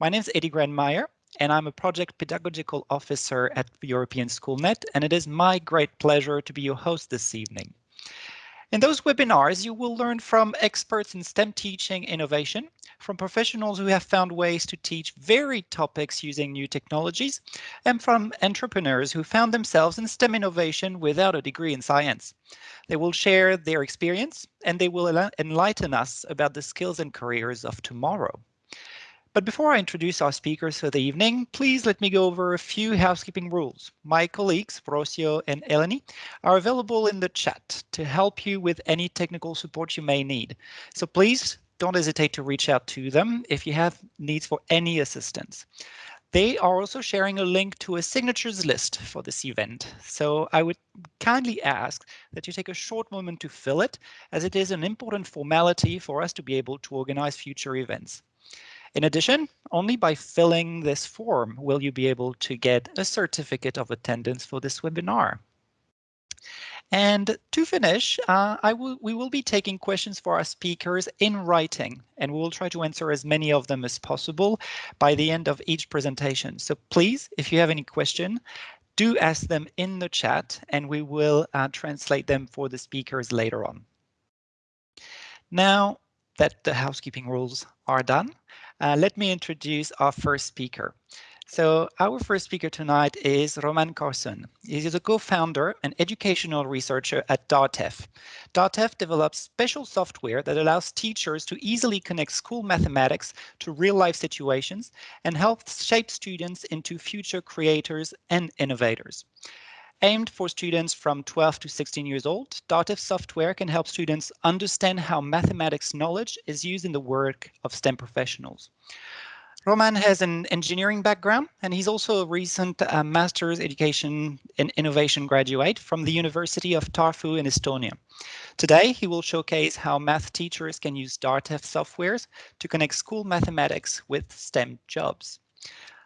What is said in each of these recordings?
My name is Eddie Grandmeyer, and I'm a project pedagogical officer at European SchoolNet, and it is my great pleasure to be your host this evening. In those webinars, you will learn from experts in STEM teaching innovation, from professionals who have found ways to teach varied topics using new technologies, and from entrepreneurs who found themselves in STEM innovation without a degree in science. They will share their experience and they will enlighten us about the skills and careers of tomorrow. But before I introduce our speakers for the evening, please let me go over a few housekeeping rules. My colleagues, Rocio and Eleni, are available in the chat to help you with any technical support you may need. So please don't hesitate to reach out to them if you have needs for any assistance. They are also sharing a link to a signatures list for this event. So I would kindly ask that you take a short moment to fill it as it is an important formality for us to be able to organize future events. In addition, only by filling this form will you be able to get a certificate of attendance for this webinar. And to finish, uh, I will, we will be taking questions for our speakers in writing, and we will try to answer as many of them as possible by the end of each presentation. So please, if you have any question, do ask them in the chat, and we will uh, translate them for the speakers later on. Now that the housekeeping rules are done, uh, let me introduce our first speaker. So our first speaker tonight is Roman Carson. He is a co-founder and educational researcher at DARTEF. DARTEF develops special software that allows teachers to easily connect school mathematics to real-life situations and helps shape students into future creators and innovators. Aimed for students from 12 to 16 years old, DARTEF software can help students understand how mathematics knowledge is used in the work of STEM professionals. Roman has an engineering background, and he's also a recent uh, master's education and innovation graduate from the University of Tartu in Estonia. Today, he will showcase how math teachers can use DARTEF softwares to connect school mathematics with STEM jobs.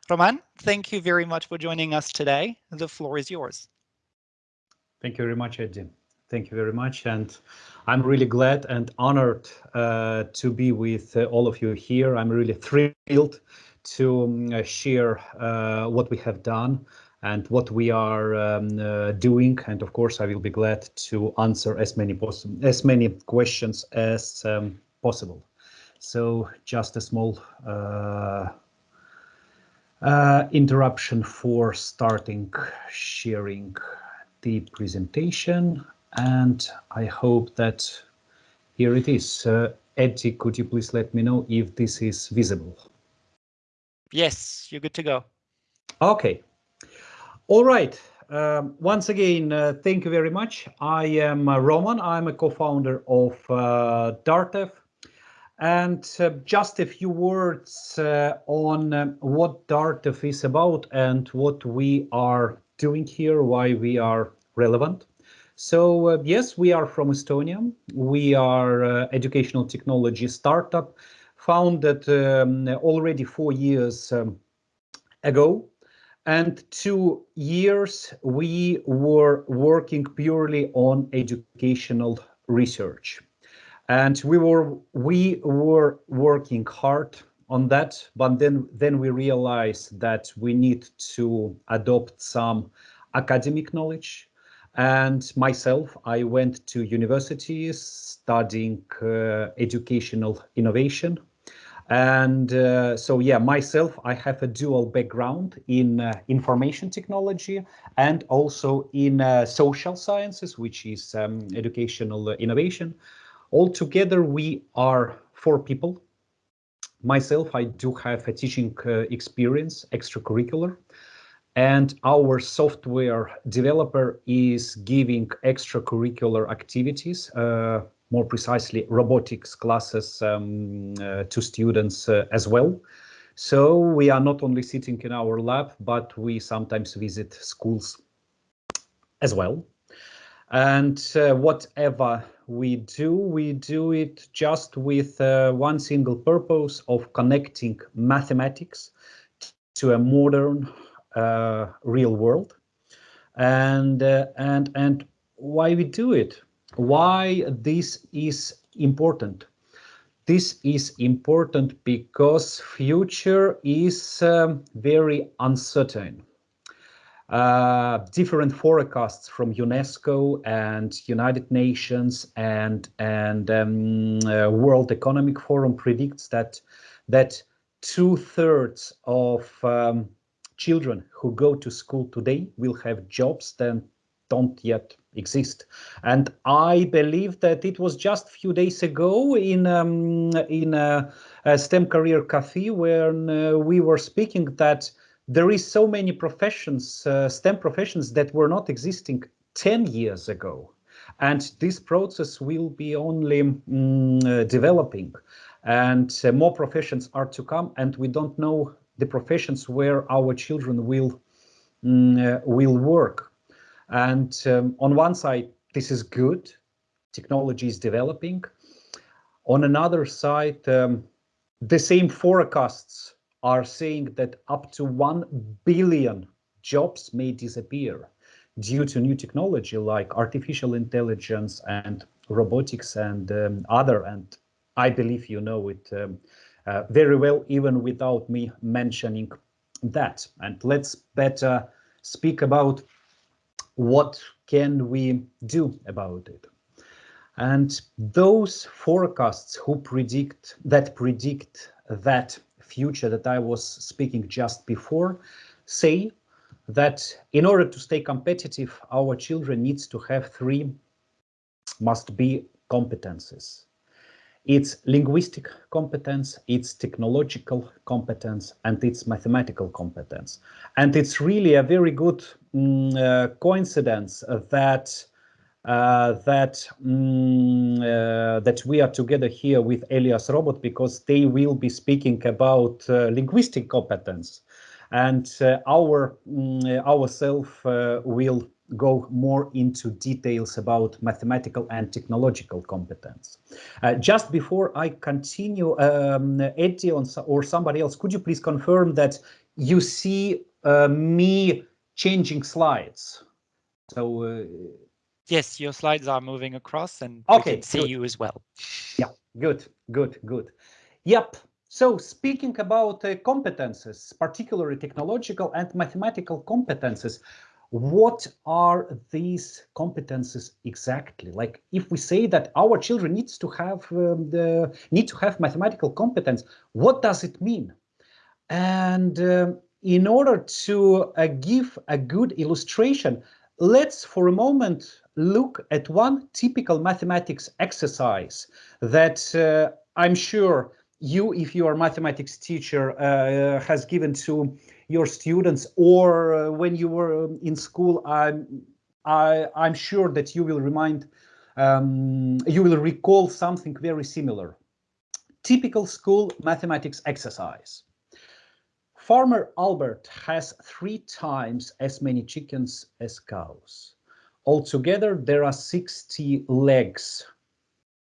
Roman, thank you very much for joining us today. The floor is yours. Thank you very much, Eddie. Thank you very much. And I'm really glad and honored uh, to be with uh, all of you here. I'm really thrilled to um, share uh, what we have done and what we are um, uh, doing. And of course, I will be glad to answer as many as many questions as um, possible. So just a small uh, interruption for starting sharing the presentation and I hope that here it is. Uh, Eddie, could you please let me know if this is visible? Yes, you're good to go. Okay. All right. Um, once again, uh, thank you very much. I am uh, Roman. I'm a co-founder of uh, DARTEF. And uh, just a few words uh, on um, what DARTEF is about and what we are doing here, why we are relevant. So uh, yes, we are from Estonia. We are uh, educational technology startup founded um, already four years um, ago. And two years we were working purely on educational research. And we were we were working hard on that, but then then we realize that we need to adopt some academic knowledge and myself, I went to universities studying uh, educational innovation. And uh, so, yeah, myself, I have a dual background in uh, information technology and also in uh, social sciences, which is um, educational innovation. Altogether, we are four people. Myself, I do have a teaching uh, experience, extracurricular and our software developer is giving extracurricular activities, uh, more precisely robotics classes um, uh, to students uh, as well. So we are not only sitting in our lab, but we sometimes visit schools as well. And uh, whatever we do, we do it just with uh, one single purpose of connecting mathematics to a modern uh, real world. And uh, and and why we do it? Why this is important? This is important because future is um, very uncertain. Uh, different forecasts from UNESCO and United Nations and and um, uh, World Economic Forum predicts that that two thirds of um, children who go to school today will have jobs that don't yet exist. And I believe that it was just a few days ago in um, in a, a, STEM career cafe when uh, we were speaking that there is so many professions, uh, STEM professions that were not existing 10 years ago. And this process will be only mm, uh, developing and uh, more professions are to come and we don't know the professions where our children will mm, uh, will work and um, on one side, this is good. Technology is developing. On another side, um, the same forecasts are saying that up to 1 billion jobs may disappear due to new technology like artificial intelligence and robotics and um, other. And I believe you know it um, uh, very well, even without me mentioning that. And let's better speak about what can we do about it? And those forecasts who predict that predict that future that I was speaking just before say that in order to stay competitive, our children needs to have three must be competences. It's linguistic competence, it's technological competence, and it's mathematical competence. And it's really a very good mm, uh, coincidence that uh, that mm, uh, that we are together here with Elias Robot because they will be speaking about uh, linguistic competence, and uh, our mm, ourself uh, will go more into details about mathematical and technological competence. Uh, just before I continue, um, Eddie or somebody else, could you please confirm that you see me changing slides? So. Yes, your slides are moving across and okay, we can see good. you as well. Yeah, good, good, good. Yep. So speaking about uh, competences, particularly technological and mathematical competences, what are these competences exactly like if we say that our children needs to have um, the need to have mathematical competence what does it mean and um, in order to uh, give a good illustration let's for a moment look at one typical mathematics exercise that uh, i'm sure you if you are a mathematics teacher uh, has given to your students or uh, when you were in school, I'm, I, I'm sure that you will remind, um, you will recall something very similar. Typical school mathematics exercise. Farmer Albert has three times as many chickens as cows. Altogether, there are 60 legs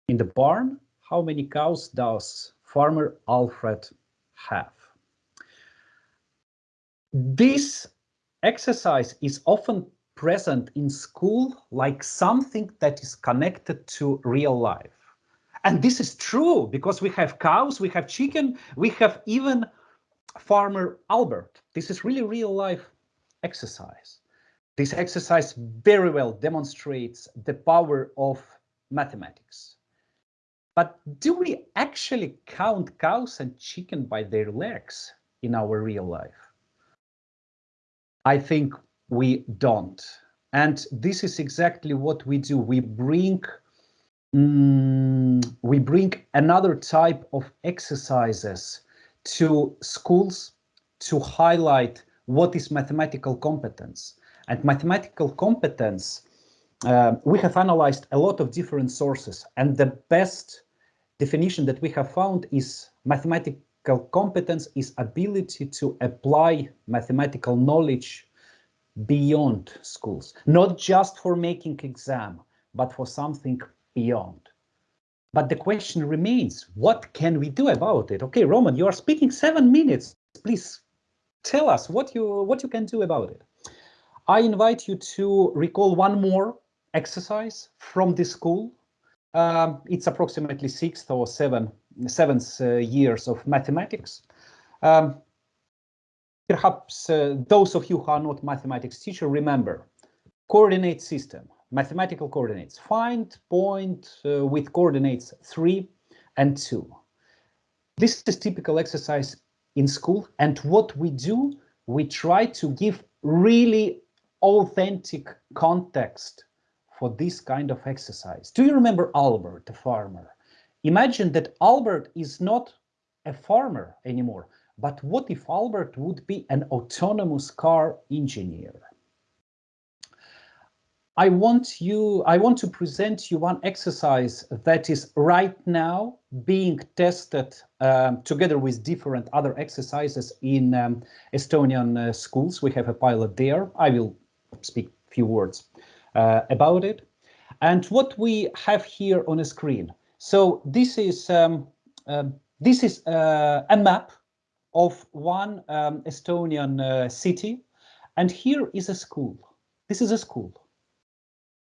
in the barn. How many cows does Farmer Alfred have? This exercise is often present in school like something that is connected to real life. And this is true because we have cows, we have chicken, we have even farmer Albert. This is really real life exercise. This exercise very well demonstrates the power of mathematics. But do we actually count cows and chicken by their legs in our real life? I think we don't. And this is exactly what we do. We bring mm, we bring another type of exercises to schools to highlight what is mathematical competence. And mathematical competence, uh, we have analyzed a lot of different sources, and the best definition that we have found is mathematical competence is ability to apply mathematical knowledge beyond schools, not just for making exam, but for something beyond. But the question remains, what can we do about it? Okay, Roman, you are speaking seven minutes. Please tell us what you what you can do about it. I invite you to recall one more exercise from the school. Um, it's approximately sixth or seven seventh uh, years of mathematics. Um, perhaps uh, those of you who are not mathematics teacher remember coordinate system, mathematical coordinates. Find point uh, with coordinates 3 and 2. This is typical exercise in school and what we do, we try to give really authentic context for this kind of exercise. Do you remember Albert, the farmer? Imagine that Albert is not a farmer anymore, but what if Albert would be an autonomous car engineer? I want you, I want to present you one exercise that is right now being tested um, together with different other exercises in um, Estonian uh, schools. We have a pilot there. I will speak a few words uh, about it. And what we have here on a screen. So this is um, um this is uh, a map of one um, Estonian uh, city, and here is a school. This is a school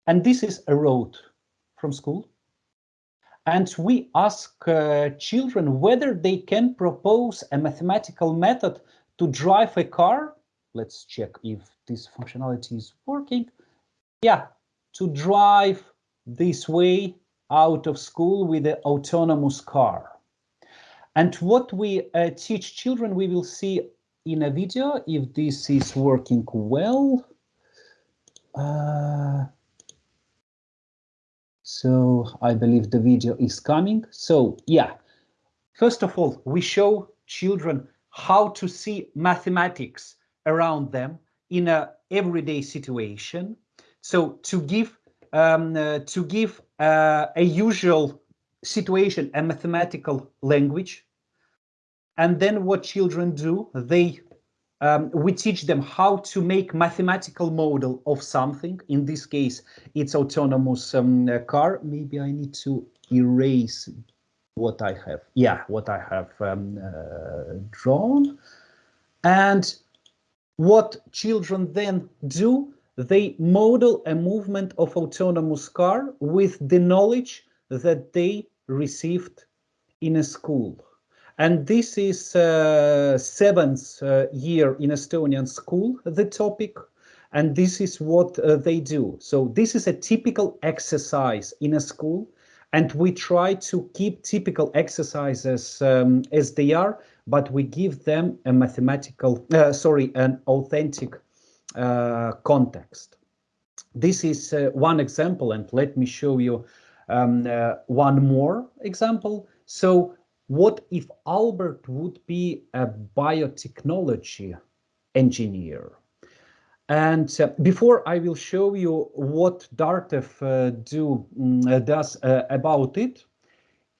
and this is a road from school. And we ask uh, children whether they can propose a mathematical method to drive a car. Let's check if this functionality is working. Yeah, to drive this way out of school with an autonomous car. And what we uh, teach children, we will see in a video if this is working well. Uh, so I believe the video is coming. So yeah, first of all, we show children how to see mathematics around them in a everyday situation. So to give um, uh, to give uh, a usual situation a mathematical language, and then what children do, they um, we teach them how to make mathematical model of something. In this case, it's autonomous um, car. Maybe I need to erase what I have. Yeah, what I have um, uh, drawn. And what children then do, they model a movement of autonomous car with the knowledge that they received in a school. And this is uh, seventh uh, year in Estonian school, the topic, and this is what uh, they do. So this is a typical exercise in a school, and we try to keep typical exercises um, as they are, but we give them a mathematical, uh, sorry, an authentic uh, context. This is uh, one example, and let me show you um, one more example. So what if Albert would be a biotechnology engineer? And uh, before I will show you what DARTEF uh, do, um, does uh, about it,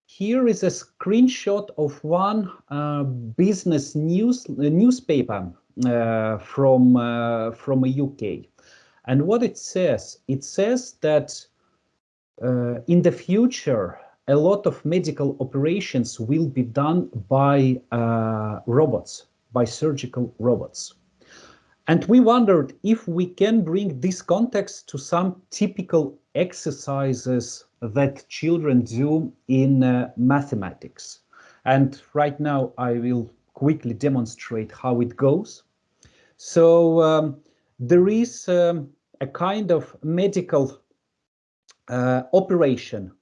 here is a screenshot of one uh, business news newspaper uh, from from a UK. And what it says, it says that in the future, a lot of medical operations will be done by uh, robots, by surgical robots. And we wondered if we can bring this context to some typical exercises that children do in uh, mathematics. And right now I will quickly demonstrate how it goes. So um, there is um, a kind of medical uh, operation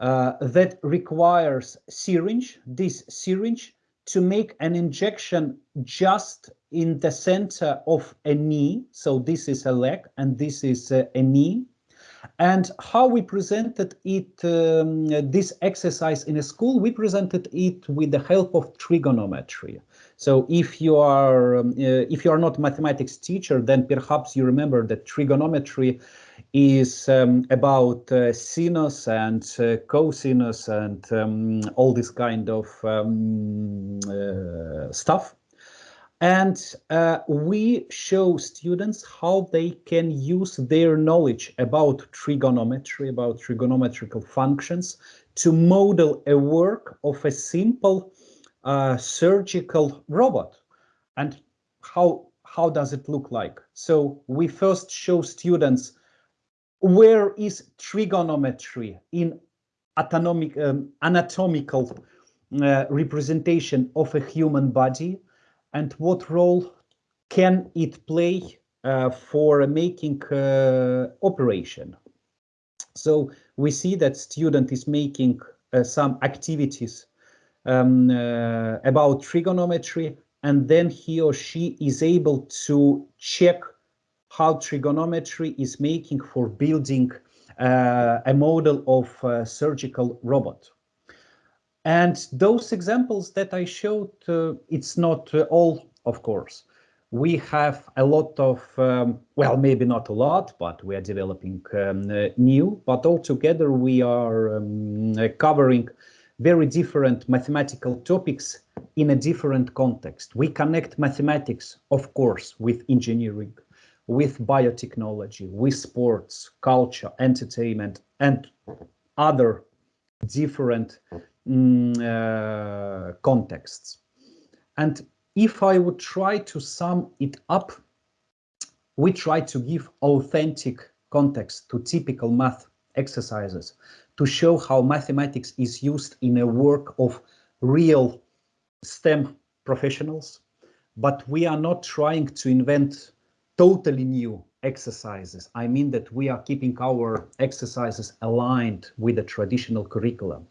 uh, that requires syringe, this syringe, to make an injection just in the center of a knee. So this is a leg and this is a, a knee. And how we presented it, um, this exercise in a school, we presented it with the help of trigonometry. So if you are um, uh, if you are not mathematics teacher, then perhaps you remember that trigonometry is um, about uh, sinus and uh, cosinus and um, all this kind of um, uh, stuff. And uh, we show students how they can use their knowledge about trigonometry, about trigonometrical functions to model a work of a simple uh, surgical robot. And how, how does it look like? So we first show students where is trigonometry in atomic, um, anatomical uh, representation of a human body and what role can it play uh, for making uh, operation. So we see that student is making uh, some activities um, uh, about trigonometry and then he or she is able to check how trigonometry is making for building uh, a model of a surgical robot. And those examples that I showed, uh, it's not uh, all, of course. We have a lot of, um, well, maybe not a lot, but we are developing um, uh, new, but altogether we are um, covering very different mathematical topics in a different context. We connect mathematics, of course, with engineering, with biotechnology, with sports, culture, entertainment, and other different mm, uh, contexts. And if I would try to sum it up, we try to give authentic context to typical math exercises to show how mathematics is used in a work of real STEM professionals, but we are not trying to invent totally new exercises. I mean that we are keeping our exercises aligned with the traditional curriculum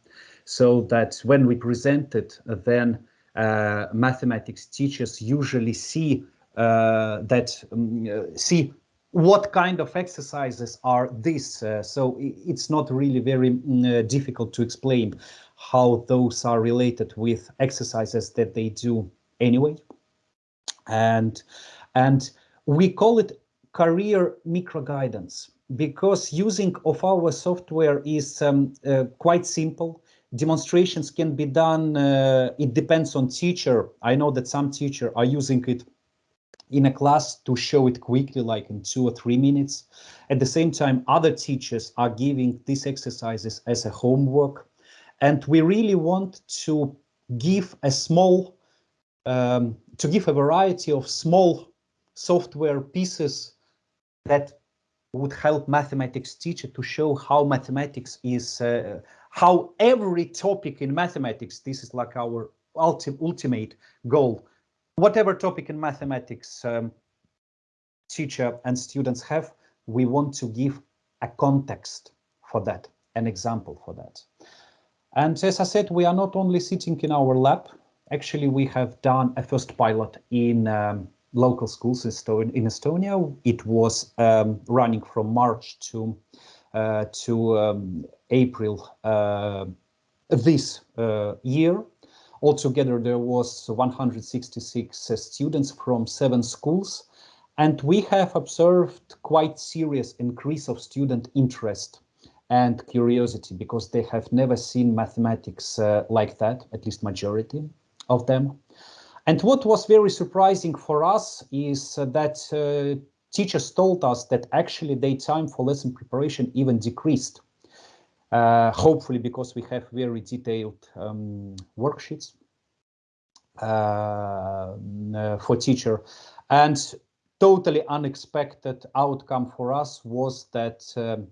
so that when we present it, then uh, mathematics teachers usually see uh, that um, uh, see what kind of exercises are these? Uh, so it's not really very mm, uh, difficult to explain how those are related with exercises that they do anyway. And, and we call it career micro guidance because using of our software is um, uh, quite simple. Demonstrations can be done, uh, it depends on teacher. I know that some teacher are using it in a class to show it quickly, like in two or three minutes. At the same time, other teachers are giving these exercises as a homework. And we really want to give a small, um, to give a variety of small software pieces that would help mathematics teacher to show how mathematics is, uh, how every topic in mathematics, this is like our ulti ultimate goal, whatever topic in mathematics um, teacher and students have, we want to give a context for that, an example for that. And as I said, we are not only sitting in our lab, actually we have done a first pilot in um, local schools in Estonia. It was um, running from March to to um, April uh, this uh, year. Altogether, there was 166 uh, students from seven schools, and we have observed quite serious increase of student interest and curiosity because they have never seen mathematics uh, like that, at least majority of them. And what was very surprising for us is uh, that uh, teachers told us that actually their time for lesson preparation even decreased. Uh, hopefully because we have very detailed um, worksheets uh, for teacher. And totally unexpected outcome for us was that um,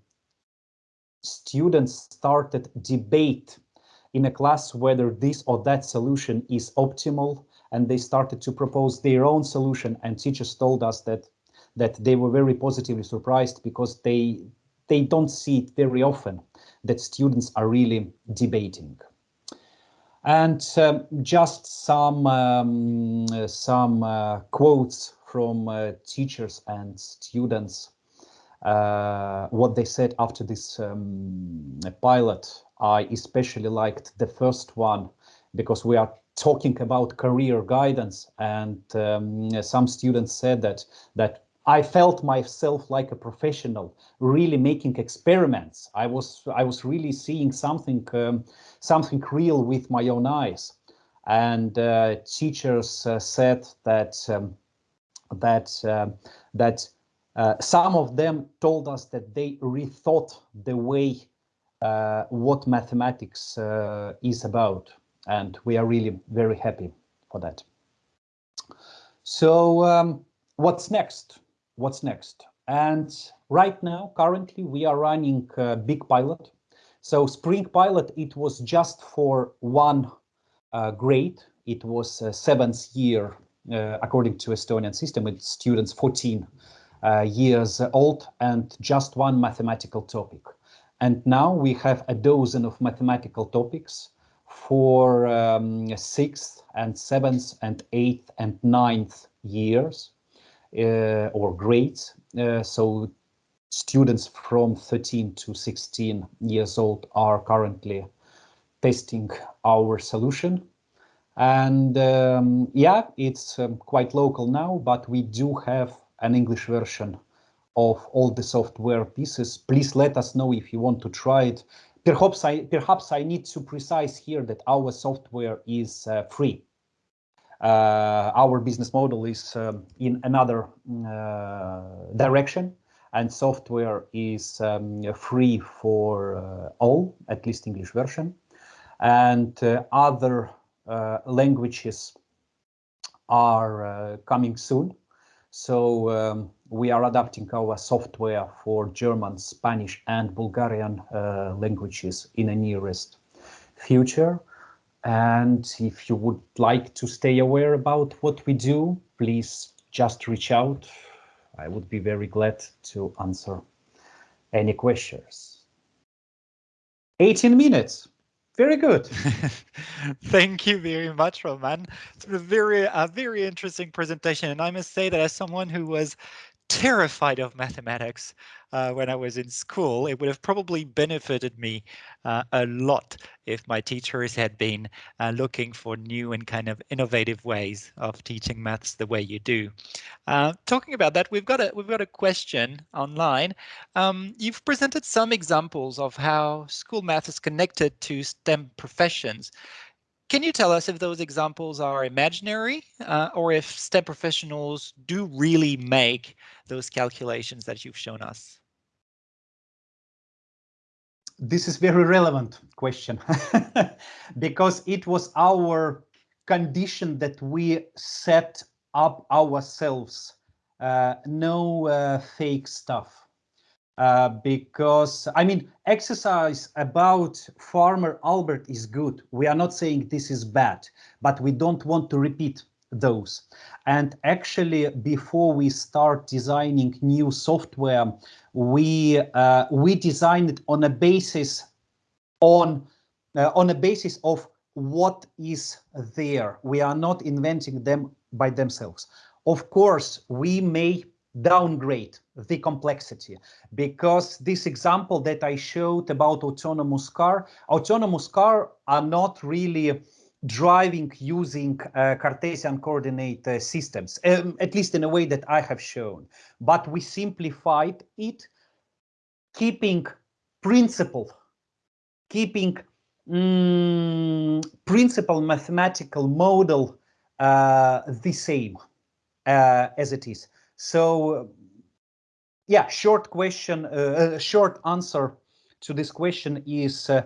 students started debate in a class whether this or that solution is optimal and they started to propose their own solution and teachers told us that that they were very positively surprised because they they don't see it very often that students are really debating. And um, just some um, some uh, quotes from uh, teachers and students, uh, what they said after this um, pilot. I especially liked the first one because we are talking about career guidance and um, some students said that that I felt myself like a professional, really making experiments. I was I was really seeing something um, something real with my own eyes. And uh, teachers uh, said that um, that uh, that some of them told us that they rethought the way uh, what mathematics uh, is about, and we are really very happy for that. So um, what's next? What's next. And right now, currently, we are running a big pilot. So Spring Pilot, it was just for one uh, grade. It was seventh year, uh, according to Estonian system, with students 14 uh, years old and just one mathematical topic. And now we have a dozen of mathematical topics for um, sixth and seventh and eighth and ninth years or grades. Uh, so students from 13 to 16 years old are currently testing our solution. And um, yeah, it's um, quite local now, but we do have an English version of all the software pieces. Please let us know if you want to try it. Perhaps I, perhaps I need to precise here that our software is uh, free. Uh, our business model is um, in another uh, direction and software is um, free for uh, all, at least English version. And other languages are coming soon. So um, we are adapting our software for German, Spanish and Bulgarian uh, languages in the nearest future. And if you would like to stay aware about what we do, please just reach out. I would be very glad to answer any questions. 18 minutes. Very good. Thank you very much, Roman. It's a very, a very interesting presentation. And I must say that as someone who was terrified of mathematics uh, when I was in school. It would have probably benefited me uh, a lot if my teachers had been uh, looking for new and kind of innovative ways of teaching maths the way you do. Uh, talking about that, we've got a we've got a question online. Um, you've presented some examples of how school math is connected to STEM professions. Can you tell us if those examples are imaginary uh, or if STEM professionals do really make those calculations that you've shown us? This is very relevant question because it was our condition that we set up ourselves. Uh, no uh, fake stuff. Uh, because I mean, exercise about farmer Albert is good. We are not saying this is bad, but we don't want to repeat those. And actually, before we start designing new software, we uh, we design it on a basis on uh, on a basis of what is there. We are not inventing them by themselves. Of course, we may downgrade the complexity because this example that I showed about autonomous car, autonomous car are not really driving using uh, Cartesian coordinate uh, systems, um, at least in a way that I have shown, but we simplified it, keeping principle, keeping mm, principal mathematical model uh, the same uh, as it is. So yeah, short question, uh, short answer to this question is uh,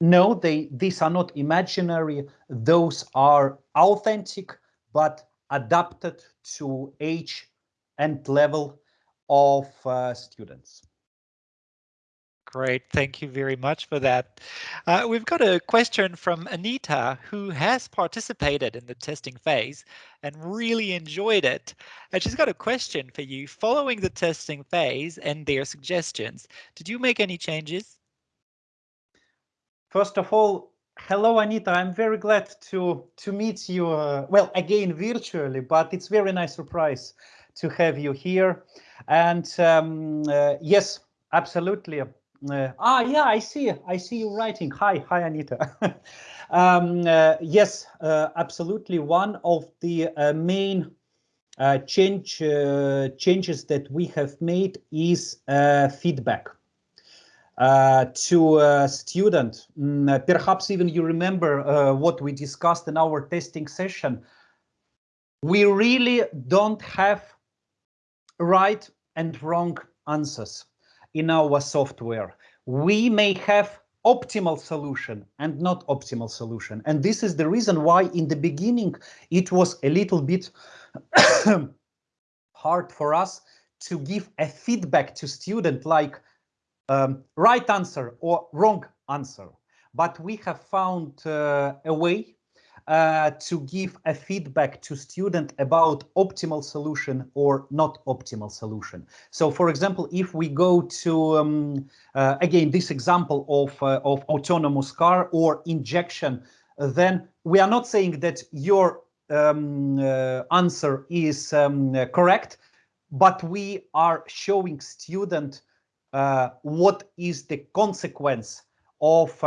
no, they these are not imaginary. Those are authentic, but adapted to age and level of uh, students. Great, thank you very much for that. Uh, we've got a question from Anita, who has participated in the testing phase and really enjoyed it. And she's got a question for you. Following the testing phase and their suggestions, did you make any changes? First of all, hello, Anita. I'm very glad to to meet you. Uh, well, again, virtually, but it's very nice surprise to have you here. And um, uh, yes, absolutely. Uh, ah, yeah, I see. I see you writing. Hi, hi, Anita. um, uh, yes, uh, absolutely. One of the uh, main uh, change uh, changes that we have made is feedback to a student. Mm, perhaps even you remember what we discussed in our testing session. We really don't have right and wrong answers in our software. We may have optimal solution and not optimal solution. And this is the reason why in the beginning it was a little bit hard for us to give a feedback to student like um, right answer or wrong answer. But we have found uh, a way uh, to give a feedback to student about optimal solution or not optimal solution. So for example, if we go to, um, uh, again, this example of, uh, of autonomous car or injection, then we are not saying that your um, uh, answer is um, correct, but we are showing student uh, what is the consequence of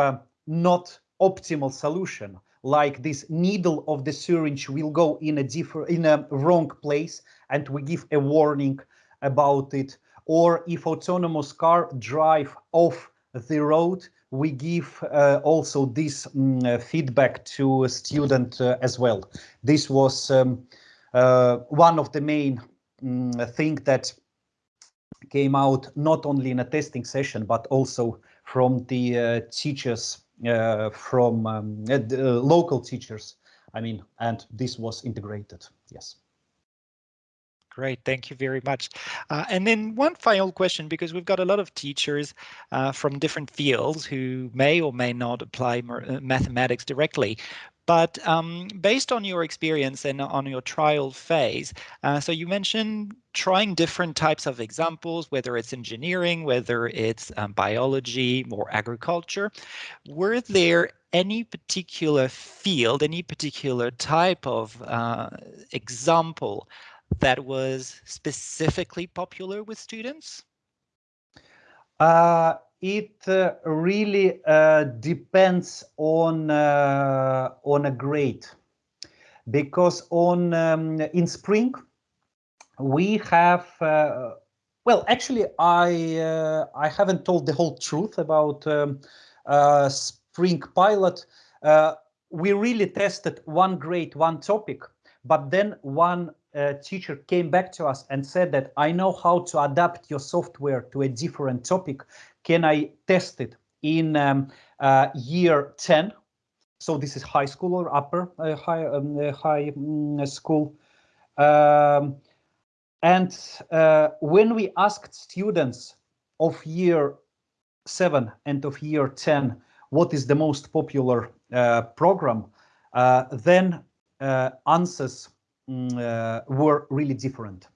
not optimal solution like this needle of the syringe will go in a different in a wrong place and we give a warning about it. Or if autonomous car drive off the road we give uh, also this um, feedback to a student uh, as well. This was um, uh, one of the main um, thing that came out not only in a testing session but also from the uh, teachers from um, uh, local teachers. I mean, and this was integrated. Yes. Great, thank you very much. Uh, and then one final question, because we've got a lot of teachers uh, from different fields who may or may not apply mathematics directly. But um, based on your experience and on your trial phase, uh, so you mentioned trying different types of examples, whether it's engineering, whether it's um, biology or agriculture. Were there any particular field, any particular type of uh, example that was specifically popular with students? Uh, it uh, really uh, depends on uh, on a grade because on um, in spring we have uh, well actually i uh, i haven't told the whole truth about um, uh, spring pilot we really tested one grade one topic but then one uh, teacher came back to us and said that I know how to adapt your software to a different topic. Can I test it in um, uh, year 10? So this is high school or upper uh, high um, uh, high um, school. Um, and uh, when we asked students of year seven and of year 10, what is the most popular uh, program, then answers Mm, uh, were really different.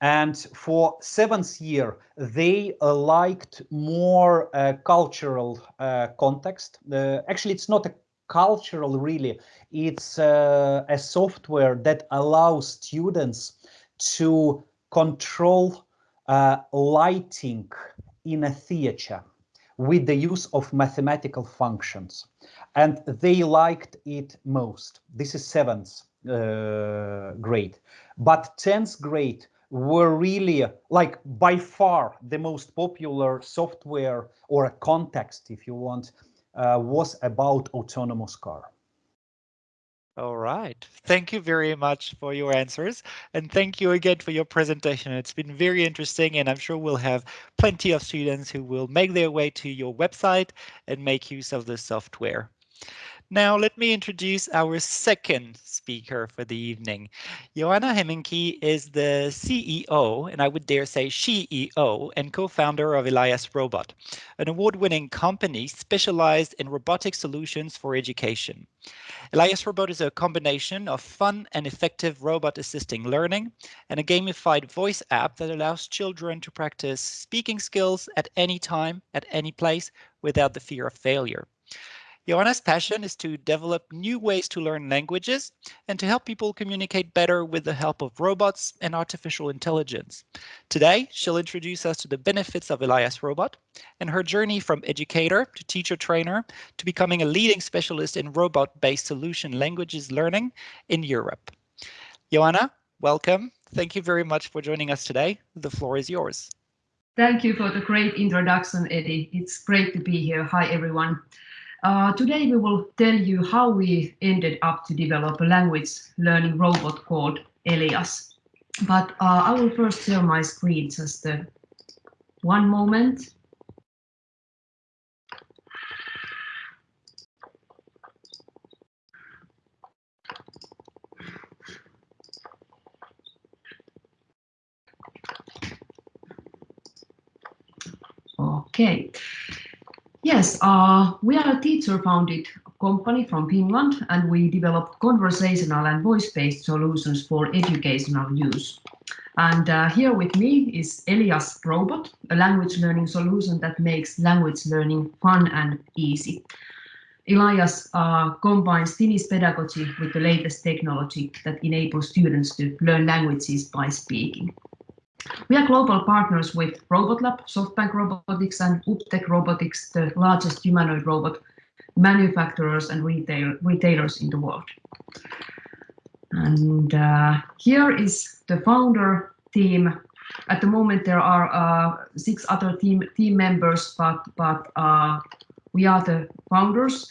And for seventh year, they uh, liked more uh, cultural uh, context. Uh, actually, it's not a cultural really. It's uh, a software that allows students to control lighting in a theater with the use of mathematical functions. And they liked it most. This is seventh uh, grade. But 10th grade were really like by far the most popular software or a context, if you want, uh, was about autonomous car. All right. Thank you very much for your answers. And thank you again for your presentation. It's been very interesting, and I'm sure we'll have plenty of students who will make their way to your website and make use of the software. Now let me introduce our second speaker for the evening. Joanna Hemminki is the CEO, and I would dare say CEO, and co-founder of Elias Robot, an award-winning company specialized in robotic solutions for education. Elias Robot is a combination of fun and effective robot assisting learning and a gamified voice app that allows children to practice speaking skills at any time, at any place, without the fear of failure. Joanna's passion is to develop new ways to learn languages and to help people communicate better with the help of robots and artificial intelligence. Today, she'll introduce us to the benefits of Elias Robot and her journey from educator to teacher trainer to becoming a leading specialist in robot-based solution languages learning in Europe. Joanna, welcome. Thank you very much for joining us today. The floor is yours. Thank you for the great introduction, Eddie. It's great to be here. Hi, everyone. Uh, today we will tell you how we ended up to develop a language learning robot called Elias. But uh, I will first share my screen just uh, one moment. Okay. Yes, uh, we are a teacher-founded company from Finland and we develop conversational and voice-based solutions for educational use. And uh, here with me is Elias Robot, a language learning solution that makes language learning fun and easy. Elias uh, combines Finnish pedagogy with the latest technology that enables students to learn languages by speaking. We are global partners with RobotLab, SoftBank Robotics and UBTECH Robotics, the largest humanoid robot manufacturers and retail, retailers in the world. And uh, here is the founder team. At the moment, there are uh, six other team team members, but but uh, we are the founders.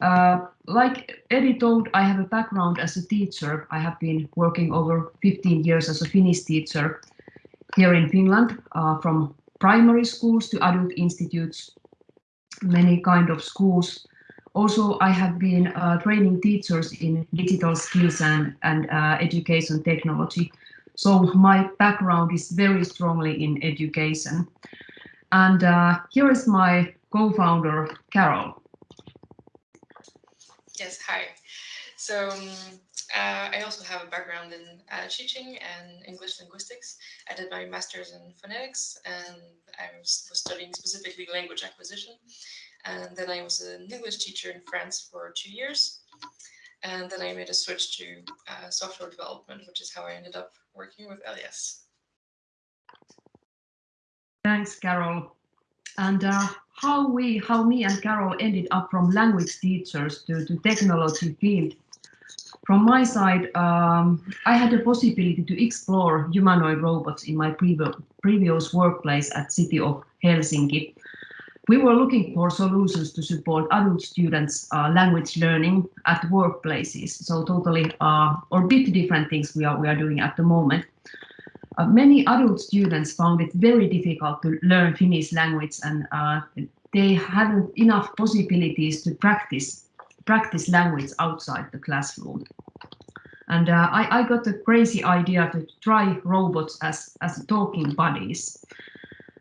Uh, like Eddie told, I have a background as a teacher. I have been working over 15 years as a Finnish teacher here in Finland, uh, from primary schools to adult institutes, many kind of schools. Also, I have been uh, training teachers in digital skills and, and uh, education technology. So my background is very strongly in education. And uh, here is my co-founder, Carol. Yes, hi. So um, uh, I also have a background in uh, teaching and English linguistics. I did my master's in phonetics and I was, was, studying specifically language acquisition. And then I was an English teacher in France for two years. And then I made a switch to uh, software development, which is how I ended up working with Elias. Thanks, Carol. And uh, how we, how me and Carol ended up from language teachers to, to technology field. From my side, um, I had the possibility to explore humanoid robots in my previous, workplace at City of Helsinki. We were looking for solutions to support adult students' uh, language learning at workplaces. So totally, uh, or bit different things we are we are doing at the moment. Uh, many adult students found it very difficult to learn Finnish language and uh, they hadn't enough possibilities to practice practice language outside the classroom. And uh, I, I, got a crazy idea to try robots as, as talking buddies.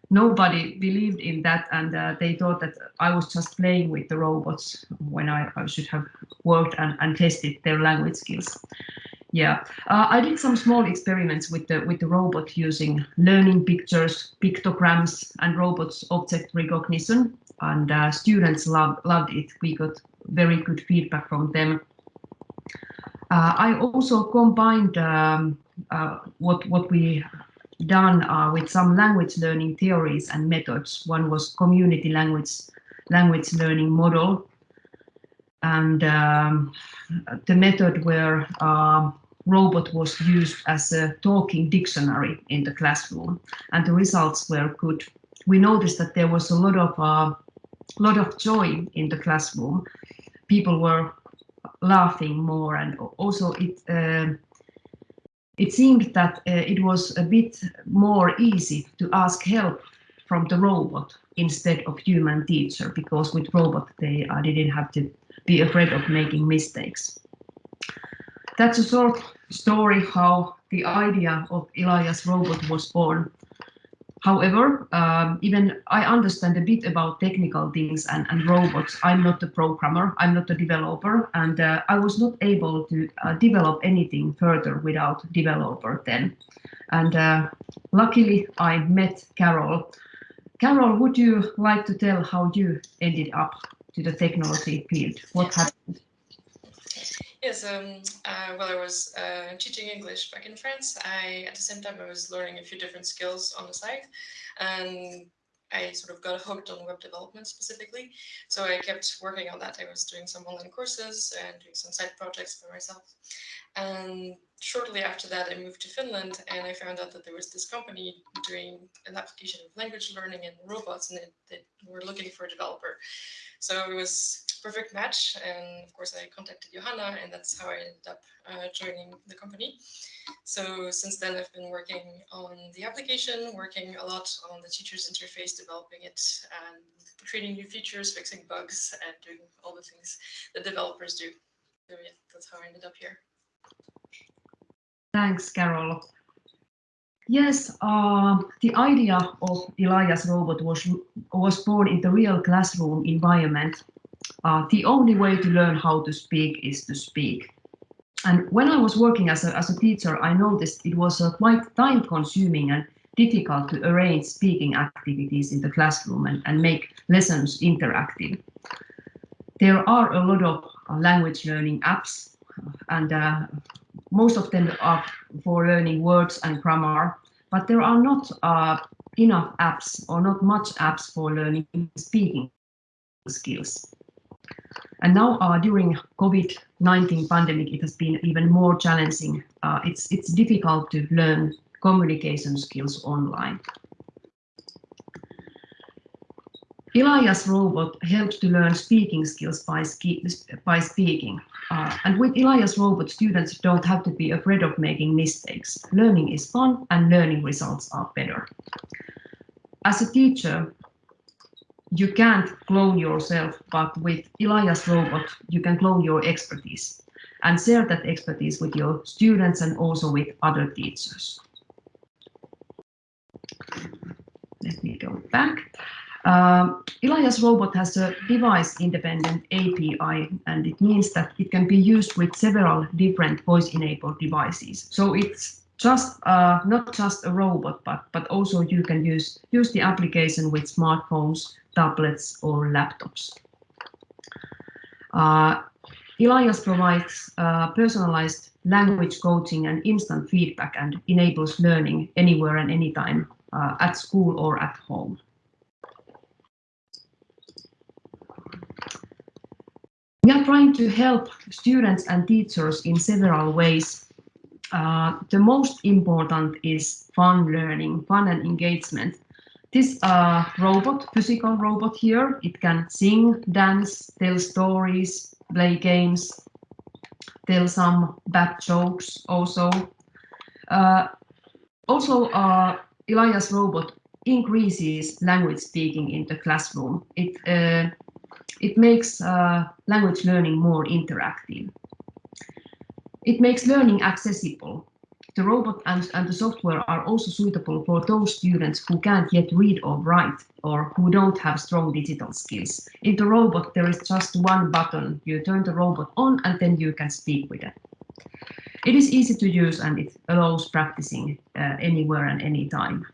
Nobody believed in that and uh, they thought that I was just playing with the robots when I, I should have worked and, and tested their language skills. Yeah, uh, I did some small experiments with the with the robot using learning pictures, pictograms, and robots object recognition, and uh, students loved loved it. We got very good feedback from them. Uh, I also combined um, uh, what what we done uh, with some language learning theories and methods. One was community language language learning model, and um, the method where uh, robot was used as a talking dictionary in the classroom and the results were good. We noticed that there was a lot of uh, lot of joy in the classroom. People were laughing more and also it uh, it seemed that uh, it was a bit more easy to ask help from the robot instead of human teacher because with robot they uh, didn't have to be afraid of making mistakes. That's a short story how the idea of Elias robot was born. However, um, even I understand a bit about technical things and, and robots. I'm not a programmer, I'm not a developer, and uh, I was not able to uh, develop anything further without developer then. And uh, luckily I met Carol. Carol, would you like to tell how you ended up to the technology field? What happened? Yes, um, uh, while I was uh, teaching English back in France, I at the same time I was learning a few different skills on the side, and I sort of got hooked on web development specifically. So I kept working on that. I was doing some online courses and doing some side projects for myself. And shortly after that, I moved to Finland and I found out that there was this company doing an application of language learning and robots and they were looking for a developer. So it was perfect match. And of course, I contacted Johanna, and that's how I ended up uh, joining the company. So since then, I've been working on the application, working a lot on the teacher's interface, developing it, and creating new features, fixing bugs, and doing all the things that developers do. So yeah, that's how I ended up here. Thanks, Carol. Yes, uh, the idea of Elias robot was was born in the real classroom environment uh, the only way to learn how to speak is to speak. And when I was working as a, as a teacher, I noticed it was uh, quite time consuming and difficult to arrange speaking activities in the classroom and, and make lessons interactive. There are a lot of uh, language learning apps and uh, most of them are for learning words and grammar, but there are not uh, enough apps or not much apps for learning speaking skills. And now uh, during COVID-19 pandemic, it has been even more challenging. Uh, it's, it's difficult to learn communication skills online. Elias robot helps to learn speaking skills by, by speaking. Uh, and with Elias robot, students don't have to be afraid of making mistakes. Learning is fun and learning results are better. As a teacher, you can't clone yourself, but with Elias robot, you can clone your expertise and share that expertise with your students and also with other teachers. Let me go back. Um, Elias Robot has a device-independent API, and it means that it can be used with several different voice-enabled devices. So it's just uh, not just a robot, but but also you can use use the application with smartphones, tablets, or laptops. Uh, Elias provides uh, personalized language coaching and instant feedback and enables learning anywhere and anytime uh, at school or at home. We are trying to help students and teachers in several ways. Uh, the most important is fun learning, fun and engagement. This uh, robot, physical robot here, it can sing, dance, tell stories, play games, tell some bad jokes also. Uh, also, uh, Elias robot increases language speaking in the classroom. It uh, it makes uh, language learning more interactive. It makes learning accessible. The robot and, and the software are also suitable for those students who can't yet read or write or who don't have strong digital skills. In the robot, there is just one button. You turn the robot on and then you can speak with it. It is easy to use and it allows practicing uh, anywhere and anytime.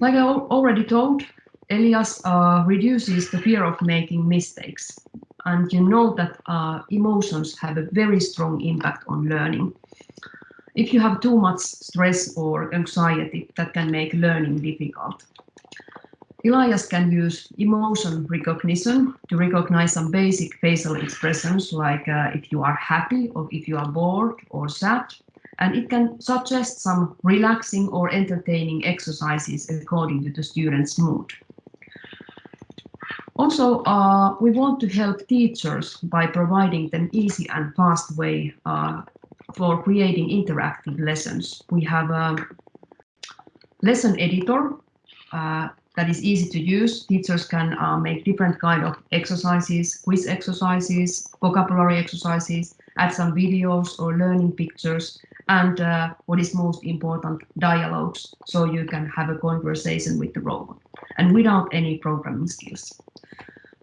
Like I already told, Elias uh, reduces the fear of making mistakes. And you know that uh, emotions have a very strong impact on learning. If you have too much stress or anxiety, that can make learning difficult. Elias can use emotion recognition to recognize some basic facial expressions like uh, if you are happy or if you are bored or sad. And it can suggest some relaxing or entertaining exercises according to the student's mood. Also, uh, we want to help teachers by providing them easy and fast way uh, for creating interactive lessons. We have a lesson editor uh, that is easy to use. Teachers can uh, make different kind of exercises, quiz exercises, vocabulary exercises, add some videos or learning pictures, and uh, what is most important, dialogues, so you can have a conversation with the robot, and without any programming skills.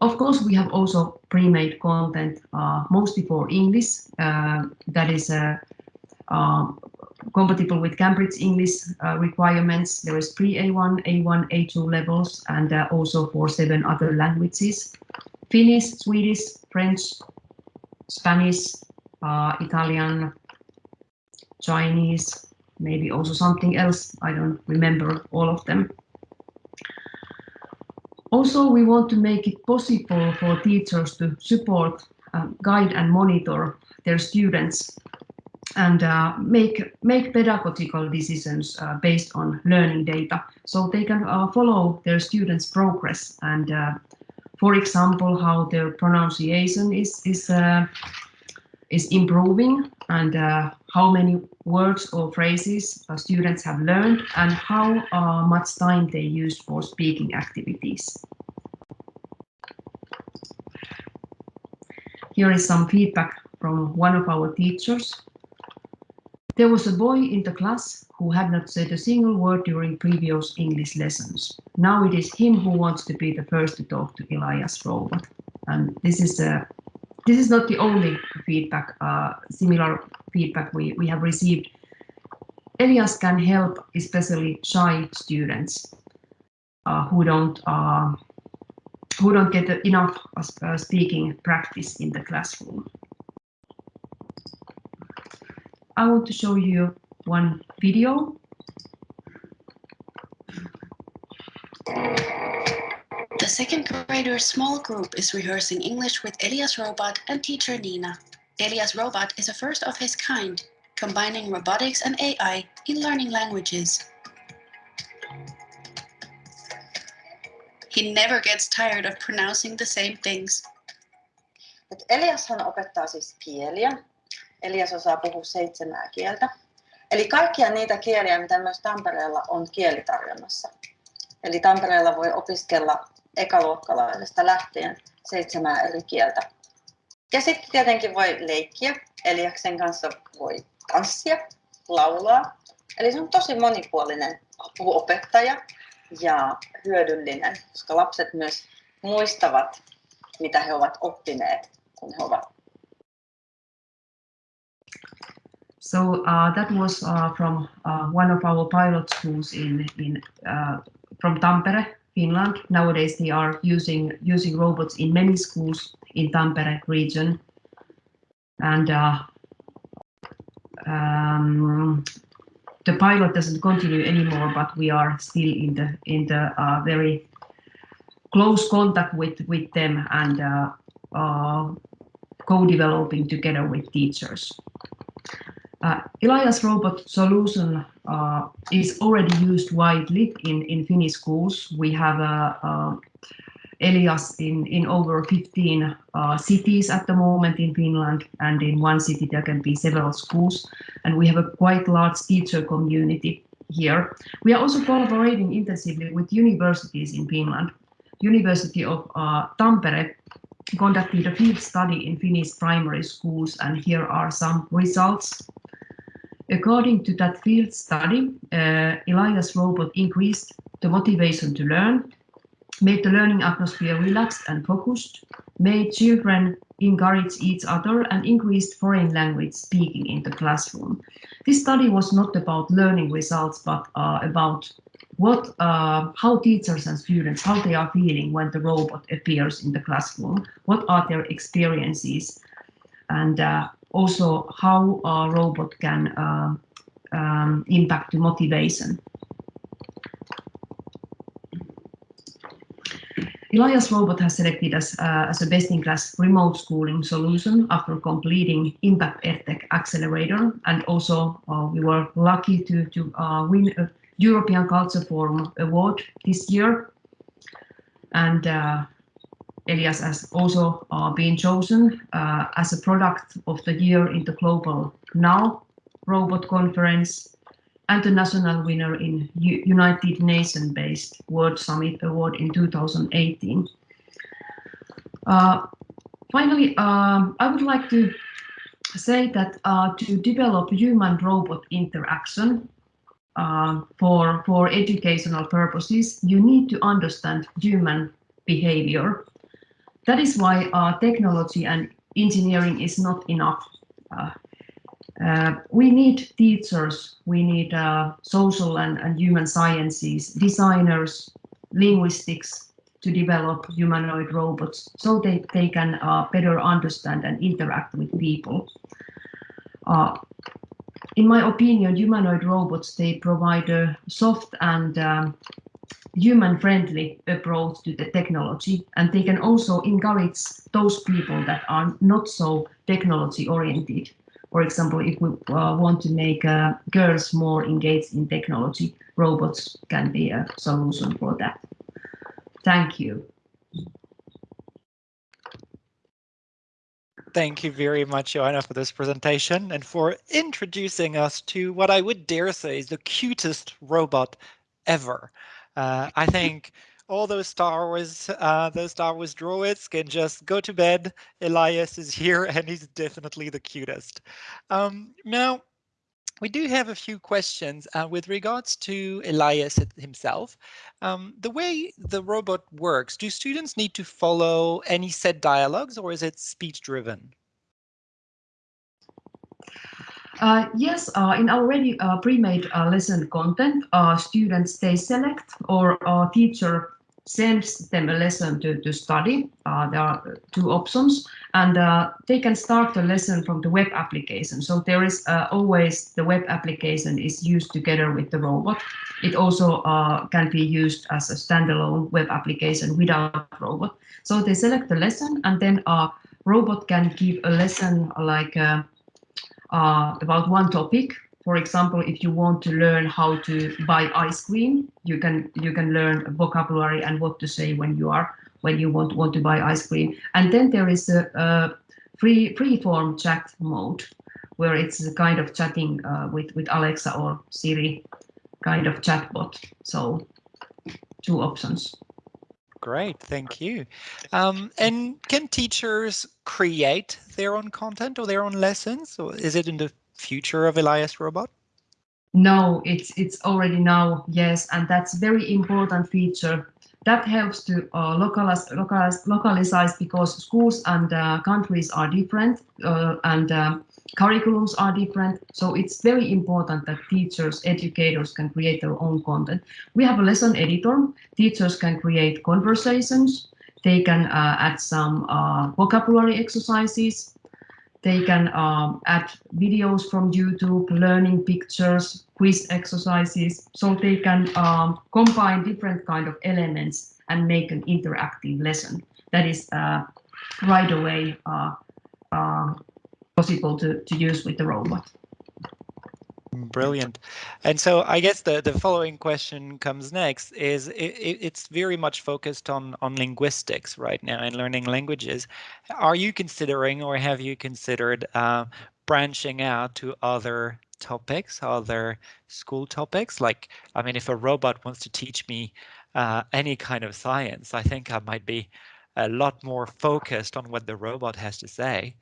Of course, we have also pre-made content, uh, mostly for English, uh, that is uh, um, compatible with Cambridge English uh, requirements. There is pre-A1, A1, A2 levels, and uh, also for seven other languages. Finnish, Swedish, French, Spanish, Italian, Chinese, maybe also something else. I don't remember all of them. Also, we want to make it possible for teachers to support, um, guide and monitor their students and uh, make, make pedagogical decisions uh, based on learning data. So they can uh, follow their students' progress and, uh, for example, how their pronunciation is, is, uh, is improving and uh, how many words or phrases students have learned and how uh, much time they use for speaking activities. Here is some feedback from one of our teachers. There was a boy in the class who had not said a single word during previous English lessons. Now it is him who wants to be the first to talk to Elias Robot. And this is a this is not the only feedback, uh, similar feedback we, we have received. Elias can help especially shy students uh, who don't uh, who don't get enough uh, speaking practice in the classroom. I want to show you one video. The second grader small group is rehearsing English with Elias Robot and teacher Nina. Elias Robot is a first of his kind, combining robotics and AI in learning languages. He never gets tired of pronouncing the same things. Eliashan opettaa siis kieliä. Elias osaa puhua seitsemää kieltä. Eli kaikkia niitä kieliä, mitä myös Tampereella on kielitarjonnassa. Eli Tampereella voi opiskella ekaluokkalaisesta lähtien seitsemää eri kieltä. Ja sitten tietenkin voi leikkiä, Eliaksen kanssa voi tanssia, laulaa. Eli se on tosi monipuolinen apuopettaja ja hyödyllinen, koska lapset myös muistavat, mitä he ovat oppineet, kun he ovat. So uh, that was uh, from uh, one of our pilot schools in in uh, from Tampere, Finland. Nowadays they are using using robots in many schools in Tampere region, and uh, um, the pilot doesn't continue anymore, but we are still in the in the uh, very close contact with with them and uh, uh, co-developing together with teachers. Uh, Elias robot solution uh, is already used widely in, in Finnish schools. We have a, a Elias in, in over 15 uh, cities at the moment in Finland, and in one city there can be several schools, and we have a quite large teacher community here. We are also collaborating intensively with universities in Finland. University of uh, Tampere conducted a field study in Finnish primary schools, and here are some results. According to that field study, uh, Elias robot increased the motivation to learn, made the learning atmosphere relaxed and focused, made children encourage each other and increased foreign language speaking in the classroom. This study was not about learning results, but uh, about what, uh, how teachers and students, how they are feeling when the robot appears in the classroom, what are their experiences, and uh, also how a robot can uh, um, impact the motivation. Elias Robot has selected as, uh, as a best-in-class remote schooling solution after completing Impact EdTech Accelerator. And also uh, we were lucky to, to uh, win a European Culture Forum Award this year. And uh, Elias has also uh, been chosen uh, as a product of the year in the Global Now Robot Conference and the national winner in U United Nations-based World Summit Award in 2018. Uh, finally, uh, I would like to say that uh, to develop human-robot interaction uh, for, for educational purposes, you need to understand human behavior. That is why uh, technology and engineering is not enough. Uh, uh, we need teachers, we need uh, social and, and human sciences, designers, linguistics to develop humanoid robots so they, they can uh, better understand and interact with people. Uh, in my opinion, humanoid robots, they provide a soft and um, human-friendly approach to the technology, and they can also encourage those people that are not so technology-oriented for example, if we uh, want to make uh, girls more engaged in technology, robots can be a solution for that. Thank you. Thank you very much, Joanna, for this presentation and for introducing us to what I would dare say is the cutest robot ever. Uh, I think all those Star Wars, uh, those Star Wars droids can just go to bed. Elias is here and he's definitely the cutest. Um, now, we do have a few questions uh, with regards to Elias himself. Um, the way the robot works, do students need to follow any set dialogues or is it speech driven? Uh, yes, uh, in already uh, pre-made uh, lesson content, uh, students they select or teacher sends them a lesson to, to study. There are two options and they can start the lesson from the web application. So there is always the web application is used together with the robot. It also can be used as a standalone web application without robot. So they select the lesson and then a robot can give a lesson like uh, about one topic. For example, if you want to learn how to buy ice cream, you can you can learn vocabulary and what to say when you are when you want want to buy ice cream. And then there is a, a free free form chat mode where it's a kind of chatting uh, with with Alexa or Siri kind of chatbot. So two options. Great, thank you. Um, and can teachers create their own content or their own lessons? Or is it in the future of Elias Robot? No, it's it's already now, yes, and that's a very important feature. That helps to uh, localize, localize, localize because schools and uh, countries are different uh, and um, curriculums are different. So it's very important that teachers, educators can create their own content. We have a lesson editor. Teachers can create conversations. They can uh, add some uh, vocabulary exercises. They can um, add videos from YouTube, learning pictures, quiz exercises. So they can um, combine different kind of elements and make an interactive lesson that is uh, right away uh, uh, possible to, to use with the robot. Brilliant. And so I guess the, the following question comes next is it, it's very much focused on, on linguistics right now and learning languages. Are you considering or have you considered uh, branching out to other topics, other school topics? Like, I mean, if a robot wants to teach me uh, any kind of science, I think I might be a lot more focused on what the robot has to say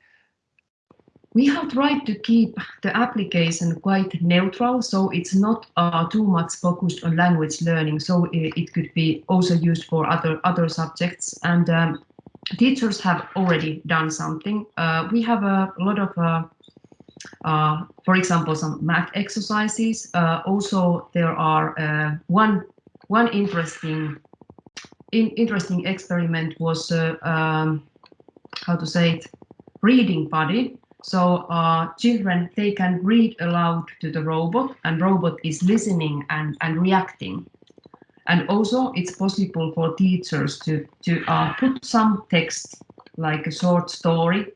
we have tried to keep the application quite neutral, so it's not uh, too much focused on language learning. So it, it, could be also used for other other subjects. And um, teachers have already done something. Uh, we have a lot of, uh, uh for example, some math exercises. Uh, also, there are uh, one one interesting in, interesting experiment was um, how to say it reading buddy so uh, children, they can read aloud to the robot and robot is listening and, and reacting. And also it's possible for teachers to, to uh, put some text like a short story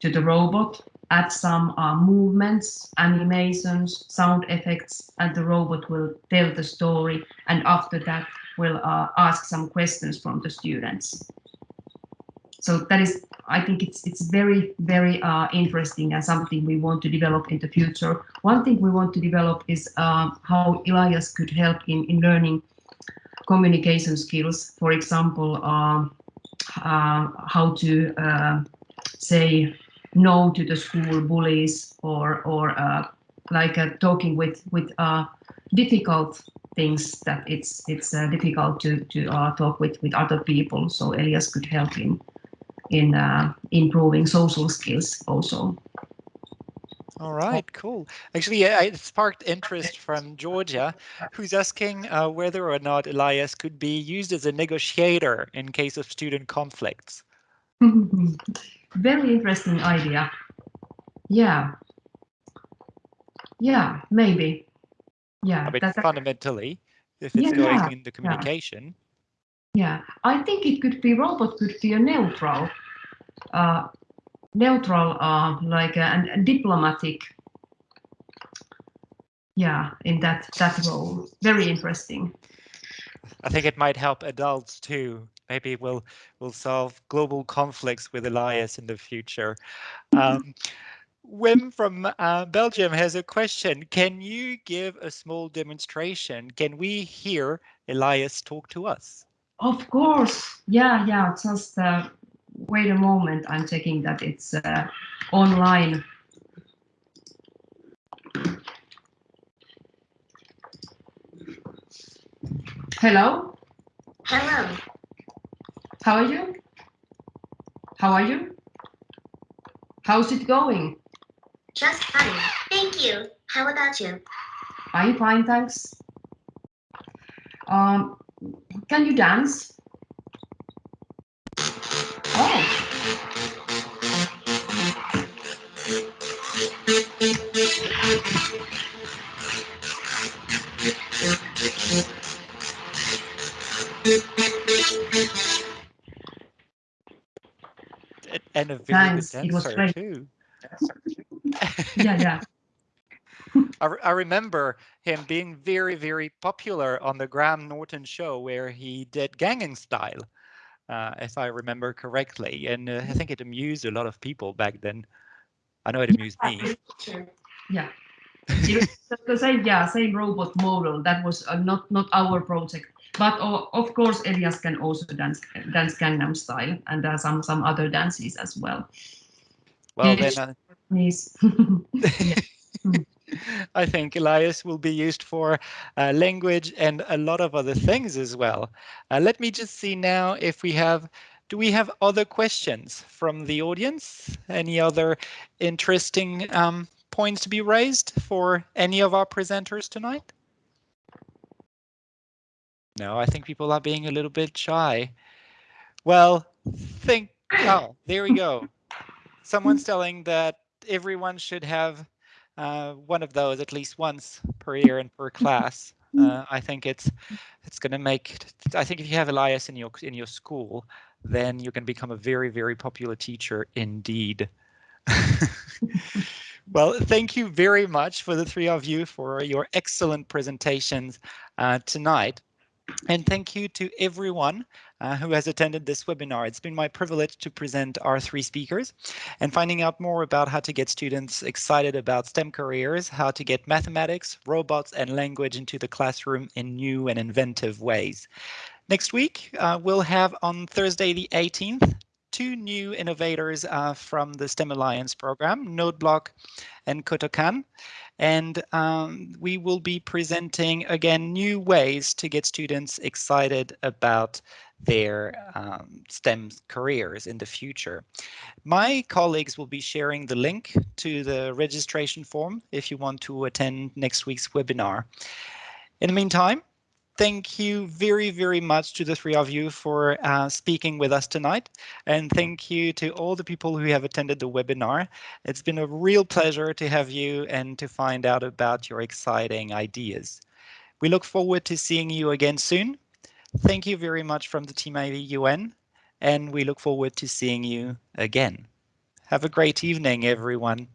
to the robot, add some uh, movements, animations, sound effects, and the robot will tell the story. And after that, will uh, ask some questions from the students. So that is I think it's it's very very uh, interesting and something we want to develop in the future. One thing we want to develop is uh, how Elias could help in in learning communication skills. For example, uh, uh how to uh, say no to the school bullies or or uh, like talking with with difficult things that it's it's difficult to to talk with with other people. So Elias could help in in uh, improving social skills also. All right, cool. Actually, yeah, it sparked interest from Georgia, who's asking uh, whether or not Elias could be used as a negotiator in case of student conflicts. Very interesting idea. Yeah. Yeah, maybe. Yeah. I mean, fundamentally, if it's yeah, going yeah, in the communication. Yeah, I think it could be robot could be a neutral, neutral, uh, like a, uh, and diplomatic. Yeah, in that that role, very interesting. I think it might help adults too. Maybe we'll we'll solve global conflicts with Elias in the future. Um, Wim from uh, Belgium has a question. Can you give a small demonstration? Can we hear Elias talk to us? Of course. Yeah, yeah. Just uh, wait a moment, I'm checking that it's uh, online. Hello? Hello. How are you? How are you? How's it going? Just fine. Thank you. How about you? I'm fine, thanks. Um, can you dance? And a very Thanks, good was dancer too. Yeah, yeah. I, re- I remember him being very, very popular on the Graham Norton show where he did Gangnam Style, uh, if I remember correctly. And uh, I think it amused a lot of people back then. I know it amused me. Yeah. The same, yeah, same robot model. That was uh, not not our project, but uh, of course, Elias can also dance dance Gangnam Style and uh, some some other dances as well. Well, Yes. then uh, I think Elias will be used for uh, language and a lot of other things as well. Uh, let me just see now if we have, do we have other questions from the audience? Any other interesting um, points to be raised for any of our presenters tonight? No, I think people are being a little bit shy. Well, think, oh, there we go. Someone's telling that everyone should have uh, one of those at least once per year and per class. Uh, I think it's it's going to make. I think if you have Elias in your in your school, then you can become a very very popular teacher indeed. well, thank you very much for the three of you for your excellent presentations uh, tonight. And thank you to everyone uh, who has attended this webinar. It's been my privilege to present our three speakers and finding out more about how to get students excited about STEM careers, how to get mathematics, robots and language into the classroom in new and inventive ways. Next week, uh, we'll have on Thursday the 18th, two new innovators uh, from the STEM Alliance program, NodeBlock and Kotokan. And um, we will be presenting again new ways to get students excited about their um, STEM careers in the future. My colleagues will be sharing the link to the registration form if you want to attend next week's webinar. In the meantime, thank you very, very much to the three of you for uh, speaking with us tonight. And thank you to all the people who have attended the webinar. It's been a real pleasure to have you and to find out about your exciting ideas. We look forward to seeing you again soon. Thank you very much from the Team UN, and we look forward to seeing you again. Have a great evening, everyone.